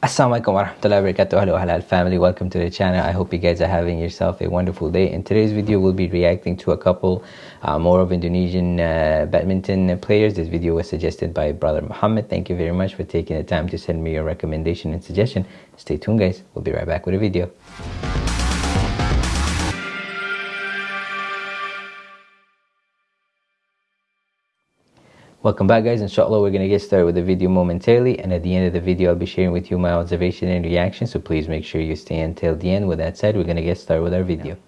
Assalamualaikum warahmatullahi wabarakatuh. Hello Halal family. Welcome to the channel. I hope you guys are having yourself a wonderful day. In today's video we'll be reacting to a couple uh, more of Indonesian uh, badminton players. This video was suggested by brother Muhammad. Thank you very much for taking the time to send me your recommendation and suggestion. Stay tuned guys. We'll be right back with a video Welcome back guys, inshallah we're going to get started with the video momentarily and at the end of the video I'll be sharing with you my observation and reaction so please make sure you stay until the end. With that said, we're going to get started with our video.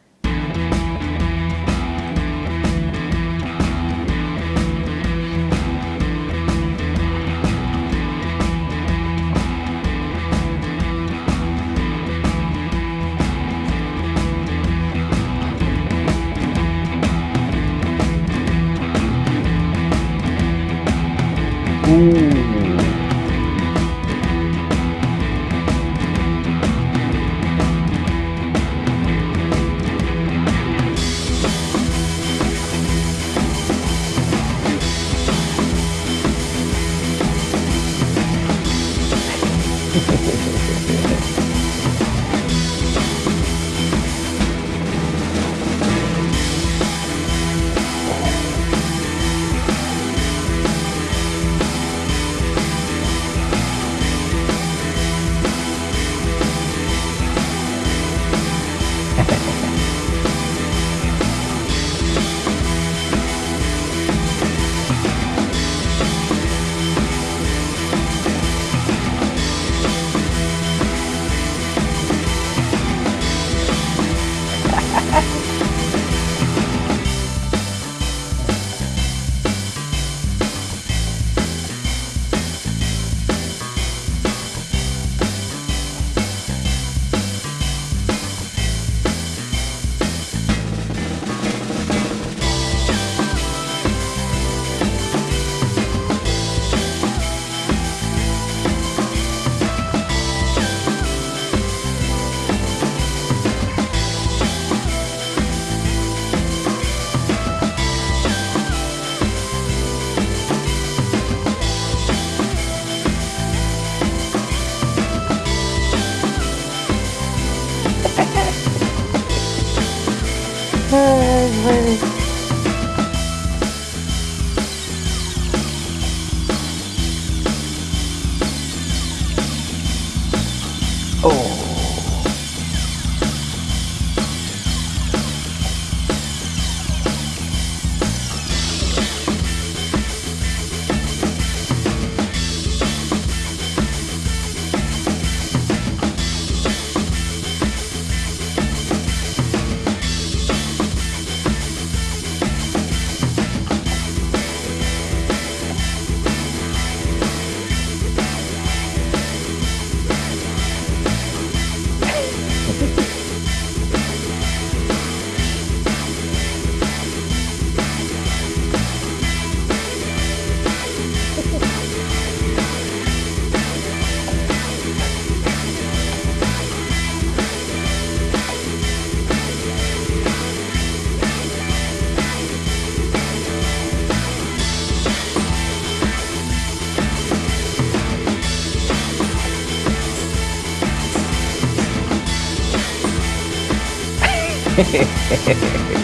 Jejejeje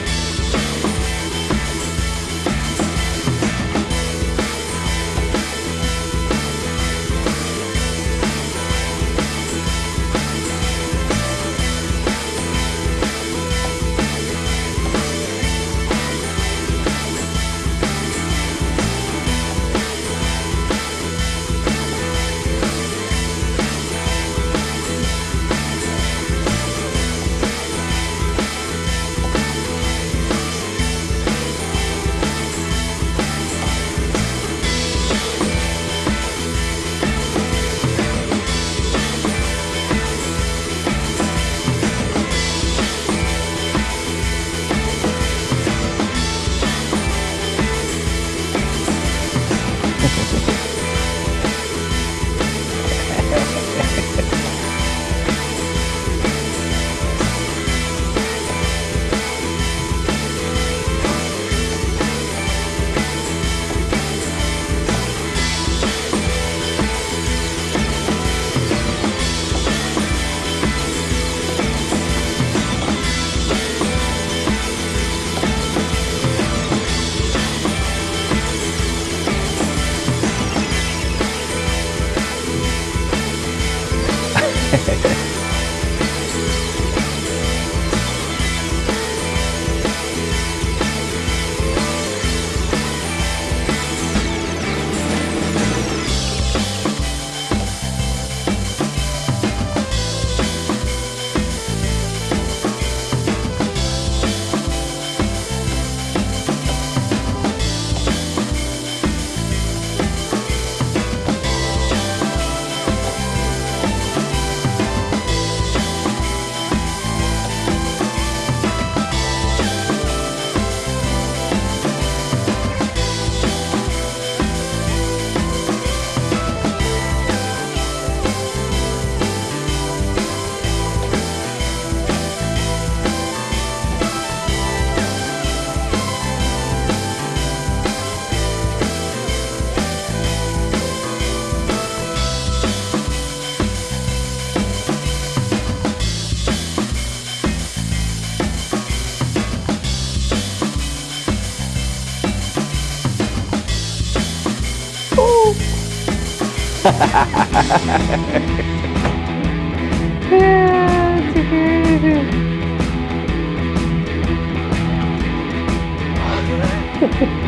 Ha ha ha.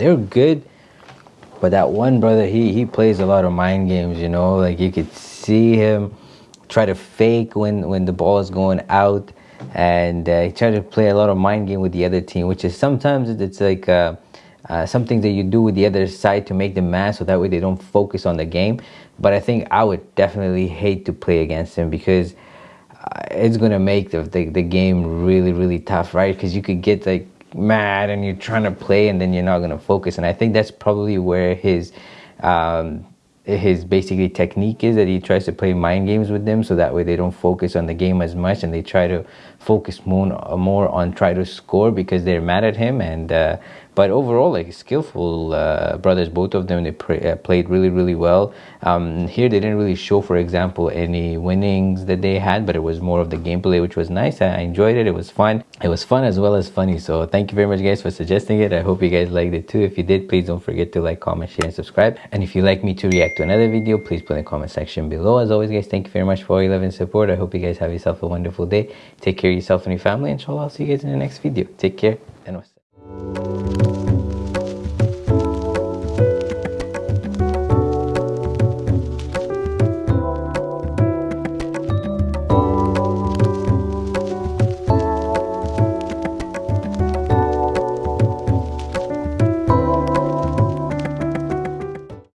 They're good. But that one brother, he he plays a lot of mind games, you know. Like you could see him try to fake when when the ball is going out, and uh, he tried to play a lot of mind game with the other team, which is sometimes it's like. Uh, uh, something that you do with the other side to make them mad so that way they don't focus on the game. But I think I would definitely hate to play against him because uh, it's going to make the, the, the, game really, really tough, right? Because you could get like mad and you're trying to play and then you're not going to focus. And I think that's probably where his. Um, his basically technique is that he tries to play mind games with them so that way they don't focus on the game as much and they try to focus more, more on try to score because they're mad at him and uh, but overall like skillful uh, brothers both of them they uh, played really really well. Um, here they didn't really show for example any winnings that they had but it was more of the gameplay which was nice. I enjoyed it. It was fun. It was fun as well as funny. So thank you very much guys for suggesting it. I hope you guys liked it too. If you did please don't forget to like comment share and subscribe. And if you'd like me to react to another video please put in the comment section below. As always guys thank you very much for all your love and support. I hope you guys have yourself a wonderful day. Take care of yourself and your family. Inshallah i'll see you guys in the next video. Take care